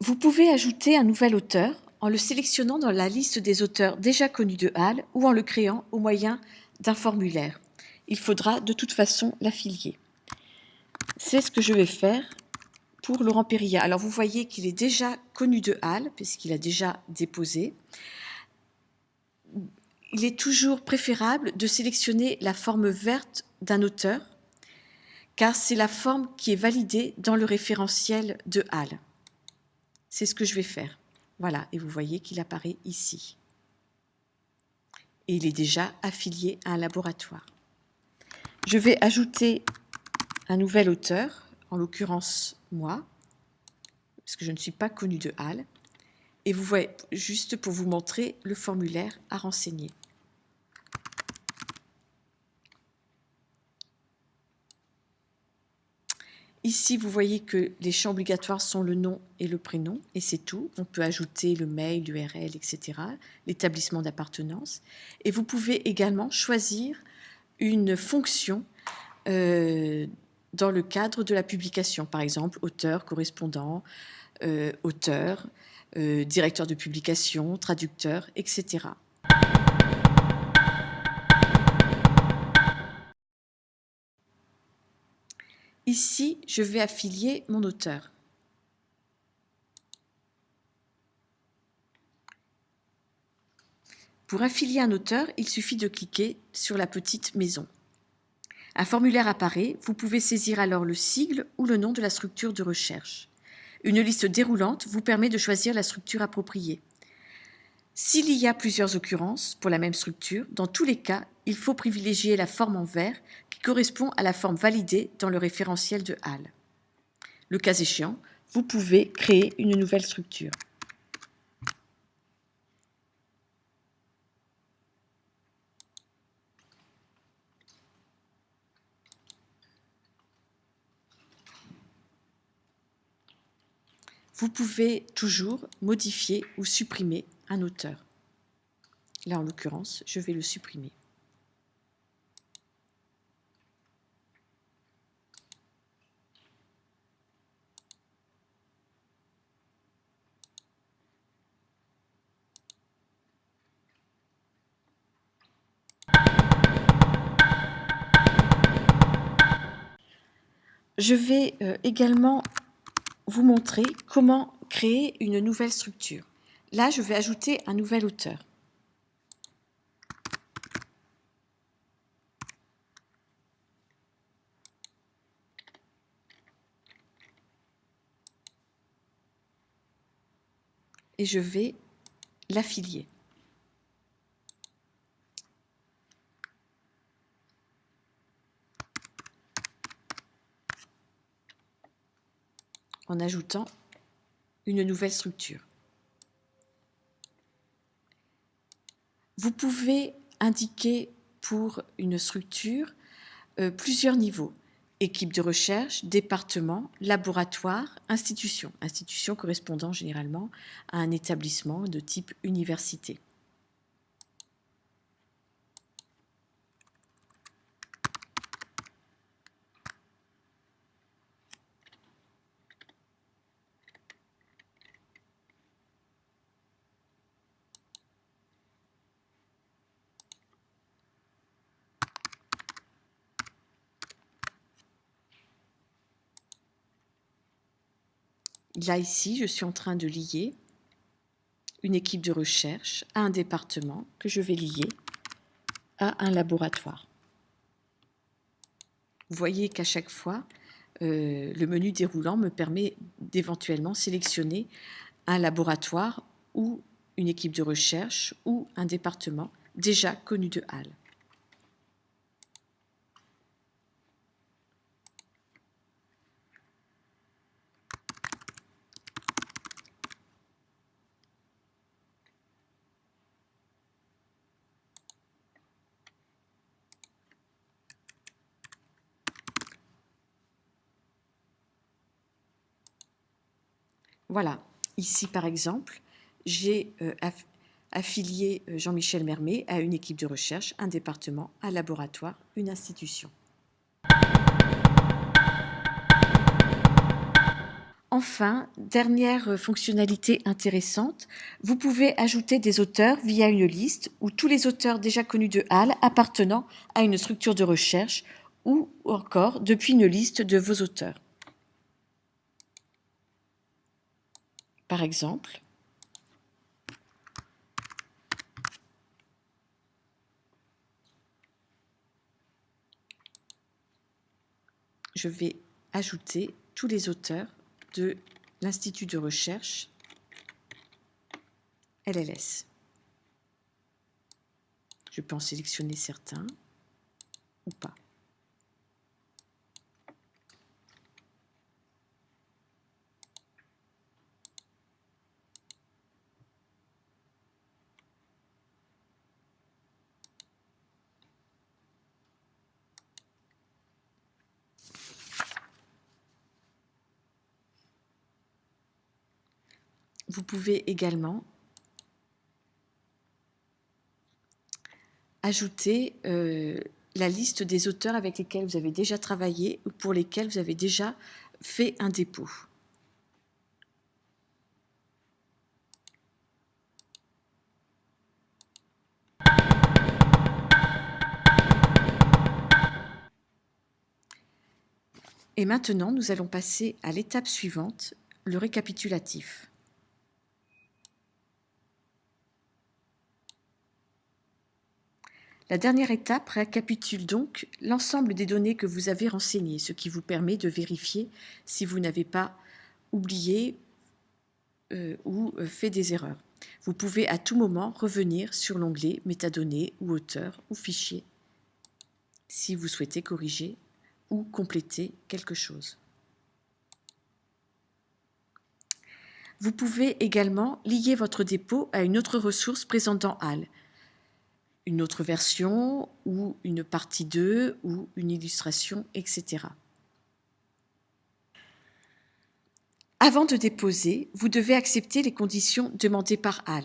Vous pouvez ajouter un nouvel auteur en le sélectionnant dans la liste des auteurs déjà connus de HAL ou en le créant au moyen d'un formulaire. Il faudra de toute façon l'affilier. C'est ce que je vais faire pour Laurent Périlla. Alors vous voyez qu'il est déjà connu de HAL puisqu'il a déjà déposé. Il est toujours préférable de sélectionner la forme verte d'un auteur car c'est la forme qui est validée dans le référentiel de HAL. C'est ce que je vais faire. Voilà, et vous voyez qu'il apparaît ici. Et il est déjà affilié à un laboratoire. Je vais ajouter un nouvel auteur, en l'occurrence moi, parce que je ne suis pas connu de HAL. Et vous voyez, juste pour vous montrer le formulaire à renseigner. Ici, vous voyez que les champs obligatoires sont le nom et le prénom, et c'est tout. On peut ajouter le mail, l'URL, etc., l'établissement d'appartenance. Et vous pouvez également choisir une fonction euh, dans le cadre de la publication, par exemple auteur, correspondant, euh, auteur, euh, directeur de publication, traducteur, etc. Ici, je vais affilier mon auteur. Pour affilier un auteur, il suffit de cliquer sur la petite maison. Un formulaire apparaît, vous pouvez saisir alors le sigle ou le nom de la structure de recherche. Une liste déroulante vous permet de choisir la structure appropriée. S'il y a plusieurs occurrences pour la même structure, dans tous les cas, il faut privilégier la forme en vert qui correspond à la forme validée dans le référentiel de HAL. Le cas échéant, vous pouvez créer une nouvelle structure. Vous pouvez toujours modifier ou supprimer un auteur. Là, en l'occurrence, je vais le supprimer. Je vais euh, également vous montrer comment créer une nouvelle structure. Là, je vais ajouter un nouvel auteur. Et je vais l'affilier. En ajoutant une nouvelle structure. Vous pouvez indiquer pour une structure euh, plusieurs niveaux. Équipe de recherche, département, laboratoire, institution. Institution correspondant généralement à un établissement de type université. Là, ici, je suis en train de lier une équipe de recherche à un département que je vais lier à un laboratoire. Vous voyez qu'à chaque fois, euh, le menu déroulant me permet d'éventuellement sélectionner un laboratoire ou une équipe de recherche ou un département déjà connu de HAL. Voilà, ici par exemple, j'ai euh, affilier euh, Jean-Michel Mermet à une équipe de recherche, un département, un laboratoire, une institution. Enfin, dernière fonctionnalité intéressante, vous pouvez ajouter des auteurs via une liste où tous les auteurs déjà connus de HAL appartenant à une structure de recherche ou encore depuis une liste de vos auteurs. Par exemple, je vais ajouter tous les auteurs de l'Institut de recherche LLS. Je peux en sélectionner certains ou pas. Vous pouvez également ajouter euh, la liste des auteurs avec lesquels vous avez déjà travaillé ou pour lesquels vous avez déjà fait un dépôt. Et maintenant, nous allons passer à l'étape suivante, le récapitulatif. La dernière étape récapitule donc l'ensemble des données que vous avez renseignées, ce qui vous permet de vérifier si vous n'avez pas oublié euh, ou euh, fait des erreurs. Vous pouvez à tout moment revenir sur l'onglet Métadonnées ou Auteur ou Fichier si vous souhaitez corriger ou compléter quelque chose. Vous pouvez également lier votre dépôt à une autre ressource présente dans HAL, une autre version ou une partie 2 ou une illustration, etc. Avant de déposer, vous devez accepter les conditions demandées par HAL.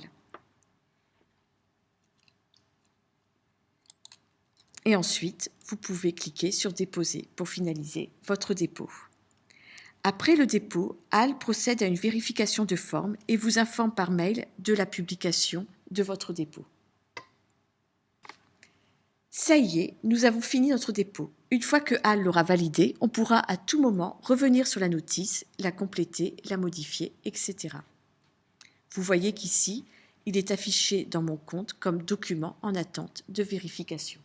Et ensuite, vous pouvez cliquer sur Déposer pour finaliser votre dépôt. Après le dépôt, HAL procède à une vérification de forme et vous informe par mail de la publication de votre dépôt. Ça y est, nous avons fini notre dépôt. Une fois que HAL l'aura validé, on pourra à tout moment revenir sur la notice, la compléter, la modifier, etc. Vous voyez qu'ici, il est affiché dans mon compte comme document en attente de vérification.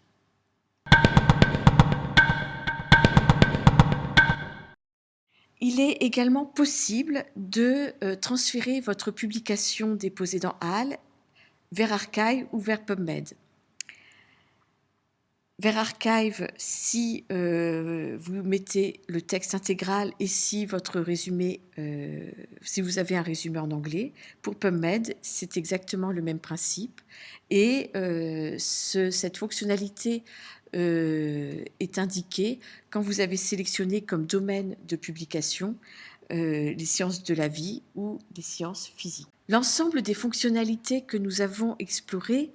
Il est également possible de euh, transférer votre publication déposée dans HAL vers Archive ou vers PubMed vers Archive si euh, vous mettez le texte intégral et si votre résumé, euh, si vous avez un résumé en anglais. Pour PubMed, c'est exactement le même principe. Et euh, cette fonctionnalité est indiquée quand vous avez sélectionné comme domaine de publication les sciences de la vie ou les sciences physiques. L'ensemble des fonctionnalités que nous avons explorées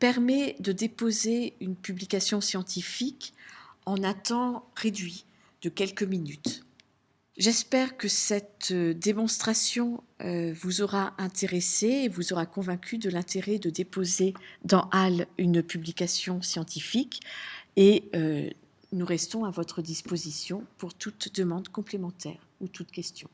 permet de déposer une publication scientifique en un temps réduit de quelques minutes. J'espère que cette euh, démonstration euh, vous aura intéressé et vous aura convaincu de l'intérêt de déposer dans HAL une publication scientifique et euh, nous restons à votre disposition pour toute demande complémentaire ou toute question.